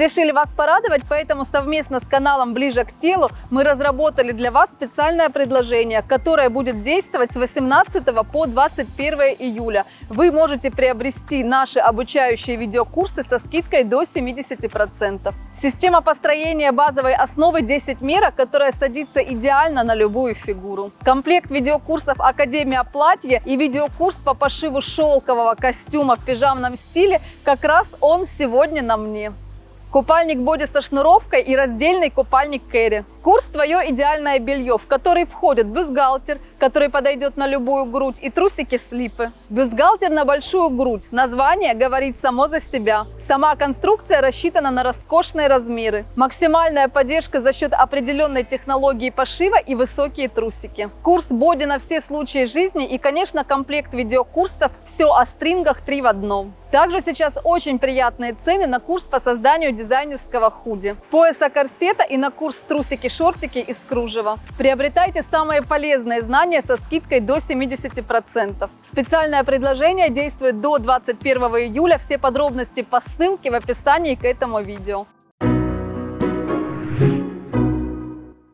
решили вас порадовать, поэтому совместно с каналом «Ближе к телу» мы разработали для вас специальное предложение, которое будет действовать с 18 по 21 июля. Вы можете приобрести наши обучающие видеокурсы со скидкой до 70%. Система построения базовой основы 10 мерок, которая садится идеально на любую фигуру. Комплект видеокурсов «Академия платья» и видеокурс по пошиву шелкового костюма в пижамном стиле как раз он сегодня на мне. Купальник боди со шнуровкой и раздельный купальник Кэрри. Курс «Твое идеальное белье», в который входит бюстгальтер, который подойдет на любую грудь, и трусики-слипы. Бюстгальтер на большую грудь. Название говорит само за себя. Сама конструкция рассчитана на роскошные размеры. Максимальная поддержка за счет определенной технологии пошива и высокие трусики. Курс боди на все случаи жизни и, конечно, комплект видеокурсов «Все о стрингах 3 в одном». Также сейчас очень приятные цены на курс по созданию дизайнерского худи, пояса корсета и на курс трусики-шортики из кружева. Приобретайте самые полезные знания со скидкой до 70%. Специальное предложение действует до 21 июля. Все подробности по ссылке в описании к этому видео.